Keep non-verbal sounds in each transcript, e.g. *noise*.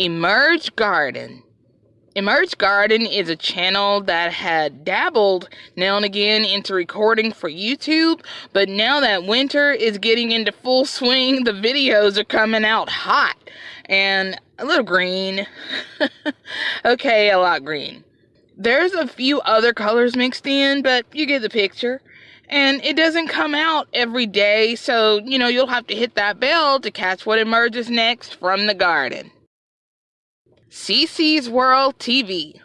Emerge Garden. Emerge Garden is a channel that had dabbled now and again into recording for YouTube, but now that winter is getting into full swing, the videos are coming out hot and a little green. *laughs* okay, a lot green. There's a few other colors mixed in, but you get the picture. And it doesn't come out every day, so you know you'll have to hit that bell to catch what emerges next from the garden. CC's World TV.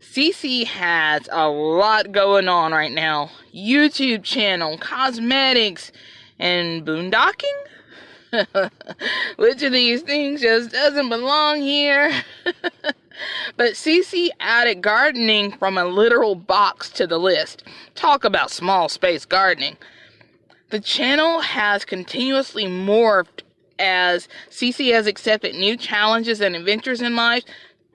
CC has a lot going on right now. YouTube channel, cosmetics, and boondocking? *laughs* Which of these things just doesn't belong here? *laughs* but CC added gardening from a literal box to the list. Talk about small space gardening. The channel has continuously morphed as CC has accepted new challenges and adventures in life.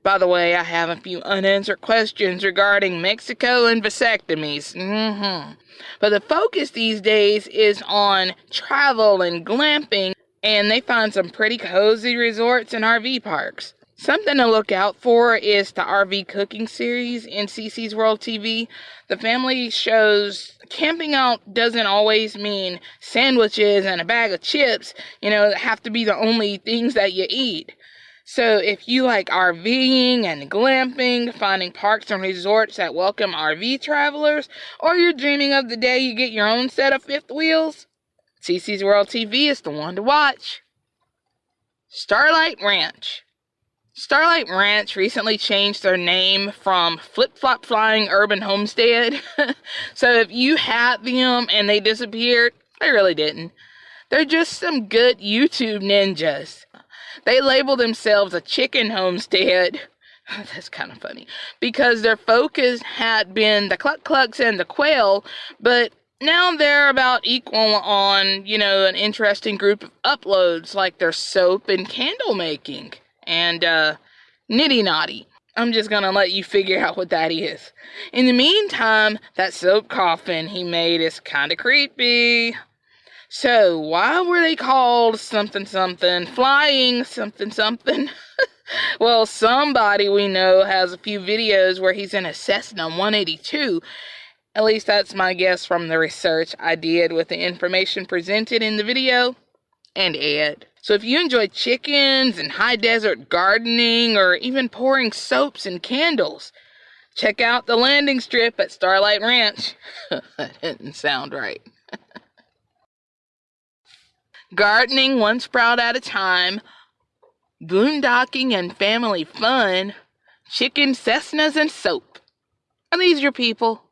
By the way, I have a few unanswered questions regarding Mexico and vasectomies. Mm-hmm. But the focus these days is on travel and glamping, and they find some pretty cozy resorts and RV parks. Something to look out for is the RV cooking series in CC's World TV. The family shows camping out doesn't always mean sandwiches and a bag of chips, you know, have to be the only things that you eat. So if you like RVing and glamping, finding parks and resorts that welcome RV travelers, or you're dreaming of the day you get your own set of fifth wheels, CC's World TV is the one to watch. Starlight Ranch. Starlight Ranch recently changed their name from Flip Flop Flying Urban Homestead. *laughs* so if you had them and they disappeared, they really didn't. They're just some good YouTube ninjas. They label themselves a chicken homestead. *laughs* That's kind of funny. Because their focus had been the cluck clucks and the quail, but now they're about equal on, you know, an interesting group of uploads like their soap and candle making and uh, Nitty Naughty. I'm just gonna let you figure out what that is. In the meantime, that soap coffin he made is kinda creepy. So, why were they called something something, flying something something? *laughs* well, somebody we know has a few videos where he's in a Cessna 182. At least that's my guess from the research I did with the information presented in the video and Ed. So if you enjoy chickens and high desert gardening or even pouring soaps and candles, check out the landing strip at Starlight Ranch. *laughs* that didn't sound right. *laughs* Gardening one sprout at a time, boondocking and family fun, chicken Cessnas and soap. Are these your people?